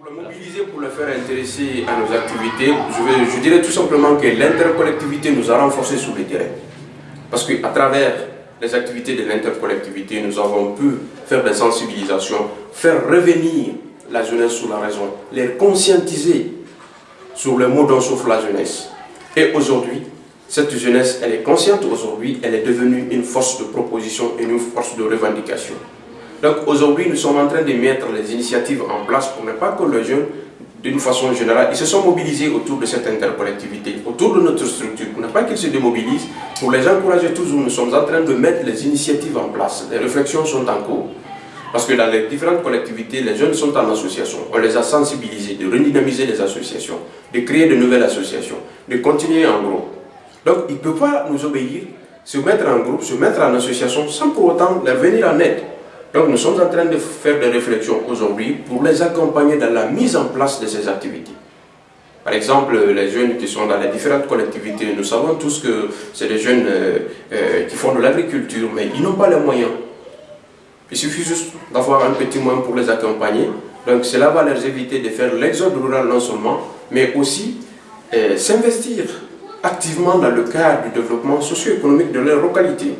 Pour le mobiliser, pour le faire intéresser à nos activités, je, dirais tout simplement que l'intercollectivité nous a renforcés sur le terrain. Parce qu'à travers les activités de l'intercollectivité, nous avons pu faire des sensibilisations, faire revenir la jeunesse sur la raison, les conscientiser sur le mot dont souffre la jeunesse. Et aujourd'hui, cette jeunesse, elle est consciente aujourd'hui, elle est devenue une force de proposition et une force de revendication. Donc aujourd'hui, nous sommes en train de mettre les initiatives en place pour ne pas que les jeunes, d'une façon générale, ils se sont mobilisés autour de cette intercollectivité, autour de notre structure, pour ne pas qu'ils se démobilisent, pour les encourager toujours, nous sommes en train de mettre les initiatives en place. Les réflexions sont en cours. Parce que dans les différentes collectivités, les jeunes sont en association. On les a sensibilisés, de redynamiser les associations, de créer de nouvelles associations, de continuer en groupe. Donc, ils ne peuvent pas nous obéir, se mettre en groupe, se mettre en association, sans pour autant leur venir en aide. Donc, nous sommes en train de faire des réflexions aujourd'hui pour les accompagner dans la mise en place de ces activités. Par exemple, les jeunes qui sont dans les différentes collectivités, nous savons tous que c'est des jeunes euh, euh, qui font de l'agriculture, mais ils n'ont pas les moyens. Il suffit juste d'avoir un petit moyen pour les accompagner. Donc cela va leur éviter de faire l'exode rural non seulement, mais aussi euh, s'investir activement dans le cadre du développement socio-économique de leur localité.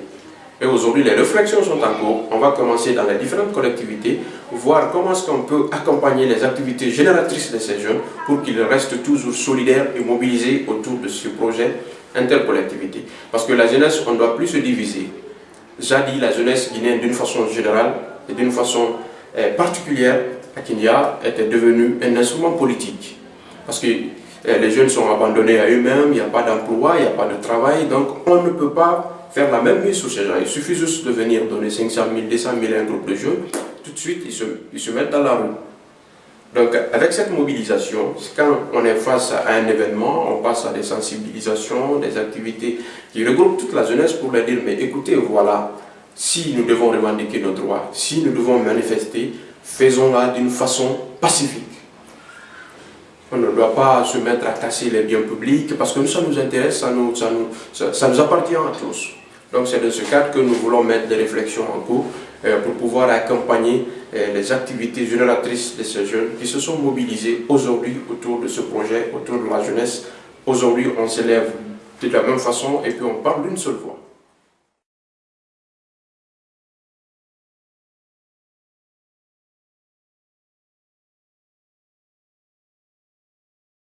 Et aujourd'hui, les réflexions sont en cours. On va commencer dans les différentes collectivités, voir comment est-ce qu'on peut accompagner les activités génératrices de ces jeunes pour qu'ils restent toujours solidaires et mobilisés autour de ce projet intercollectivité. Parce que la jeunesse, on ne doit plus se diviser. Jadi, la jeunesse guinéenne, d'une façon générale et d'une façon euh, particulière, à Kenya, était devenue un instrument politique. Parce que euh, les jeunes sont abandonnés à eux-mêmes, il n'y a pas d'emploi, il n'y a pas de travail, donc on ne peut pas faire la même mise sur ces gens. Il suffit juste de venir donner 500 000, 200 000 à un groupe de jeunes, tout de suite ils se, ils se mettent dans la rue. Donc avec cette mobilisation, quand on est face à un événement, on passe à des sensibilisations, des activités qui regroupent toute la jeunesse pour leur dire mais écoutez, voilà, si nous devons revendiquer nos droits, si nous devons manifester, faisons-la d'une façon pacifique. On ne doit pas se mettre à casser les biens publics parce que ça nous intéresse, ça nous, ça nous, ça nous appartient à tous. Donc c'est dans ce cadre que nous voulons mettre des réflexions en cours euh, pour pouvoir accompagner euh, les activités génératrices de ces jeunes qui se sont mobilisés aujourd'hui autour de ce projet, autour de la jeunesse. Aujourd'hui, on s'élève de la même façon et puis on parle d'une seule voix.